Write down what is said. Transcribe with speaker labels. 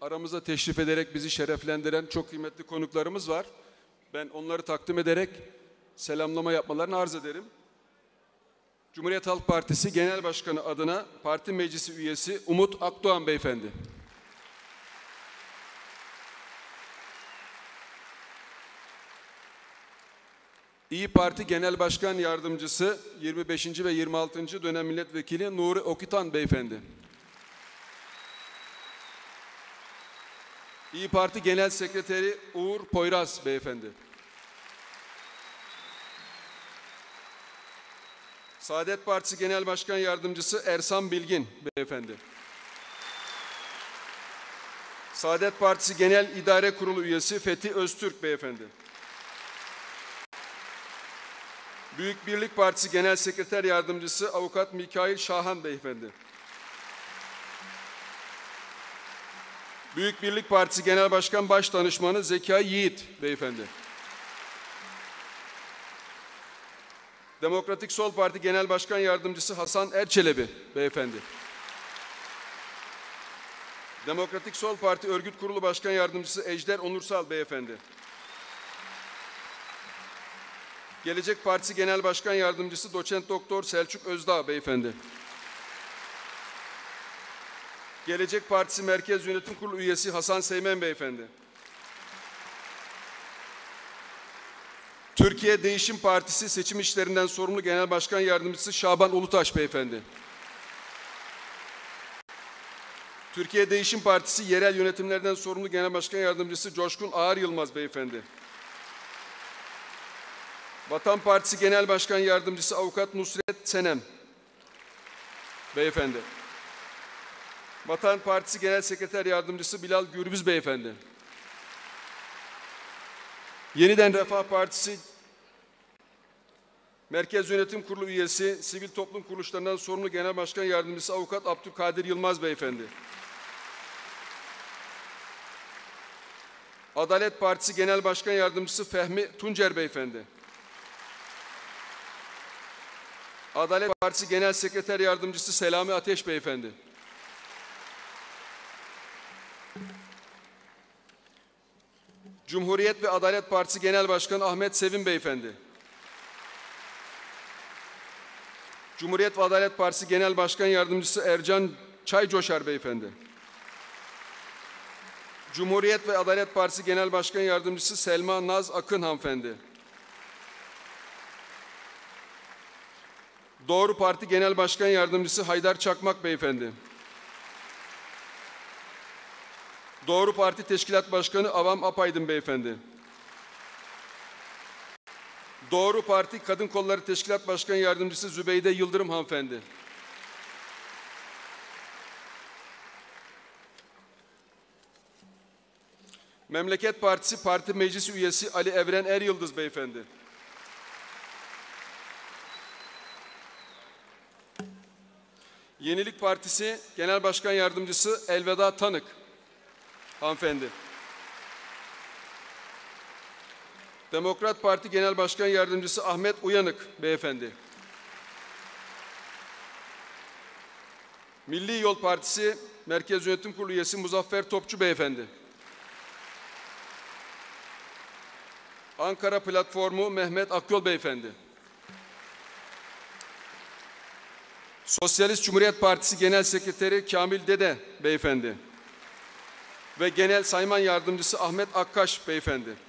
Speaker 1: aramıza teşrif ederek bizi şereflendiren çok kıymetli konuklarımız var. Ben onları takdim ederek selamlama yapmalarını arz ederim. Cumhuriyet Halk Partisi Genel Başkanı adına parti meclisi üyesi Umut Akdoğan Beyefendi. İyi Parti Genel Başkan Yardımcısı 25. ve 26. dönem milletvekili Nuri Okutan Beyefendi. İyi Parti Genel Sekreteri Uğur Poyraz Beyefendi. Saadet Partisi Genel Başkan Yardımcısı Ersan Bilgin Beyefendi. Saadet Partisi Genel İdare Kurulu Üyesi Fethi Öztürk Beyefendi. Büyük Birlik Partisi Genel Sekreter Yardımcısı Avukat Mikail Şahan Beyefendi. Büyük Birlik Partisi Genel Başkan Başdanışmanı Zekai Yiğit Beyefendi. Demokratik Sol Parti Genel Başkan Yardımcısı Hasan Erçelebi Beyefendi. Demokratik Sol Parti Örgüt Kurulu Başkan Yardımcısı Ejder Onursal Beyefendi. Gelecek Partisi Genel Başkan Yardımcısı Doçent Doktor Selçuk Özdağ Beyefendi. Gelecek Partisi Merkez Yönetim Kurulu üyesi Hasan Seymen Beyefendi. Türkiye Değişim Partisi Seçim İşlerinden Sorumlu Genel Başkan Yardımcısı Şaban Ulutaş Beyefendi. Türkiye Değişim Partisi Yerel Yönetimlerden Sorumlu Genel Başkan Yardımcısı Coşkun Ağar Yılmaz Beyefendi. Vatan Partisi Genel Başkan Yardımcısı Avukat Nusret Senem Beyefendi. Vatan Partisi Genel Sekreter Yardımcısı Bilal Gürbüz Beyefendi. Yeniden Refah Partisi Merkez Yönetim Kurulu üyesi, Sivil Toplum Kuruluşlarından sorumlu Genel Başkan Yardımcısı Avukat Abdülkadir Yılmaz Beyefendi. Adalet Partisi Genel Başkan Yardımcısı Fehmi Tuncer Beyefendi. Adalet Partisi Genel Sekreter Yardımcısı Selami Ateş Beyefendi. Cumhuriyet ve Adalet Partisi Genel Başkanı Ahmet Sevim Beyefendi. Cumhuriyet ve Adalet Partisi Genel Başkan Yardımcısı Ercan Çaycoşar Beyefendi. Cumhuriyet ve Adalet Partisi Genel Başkan Yardımcısı Selma Naz Akın Hanımefendi. Doğru Parti Genel Başkan Yardımcısı Haydar Çakmak Beyefendi. Doğru Parti Teşkilat Başkanı Avam Apaydın Beyefendi. Doğru Parti Kadın Kolları Teşkilat Başkan Yardımcısı Zübeyde Yıldırım Hanımefendi. Memleket Partisi Parti Meclisi Üyesi Ali Evren Er Yıldız Beyefendi. Yenilik Partisi Genel Başkan Yardımcısı Elveda Tanık hanımefendi. Demokrat Parti Genel Başkan Yardımcısı Ahmet Uyanık beyefendi. Milli Yol Partisi Merkez Yönetim Kurulu üyesi Muzaffer Topçu beyefendi. Ankara Platformu Mehmet Akyol beyefendi. Sosyalist Cumhuriyet Partisi Genel Sekreteri Kamil Dede beyefendi ve Genel Sayman Yardımcısı Ahmet Akkaş beyefendi.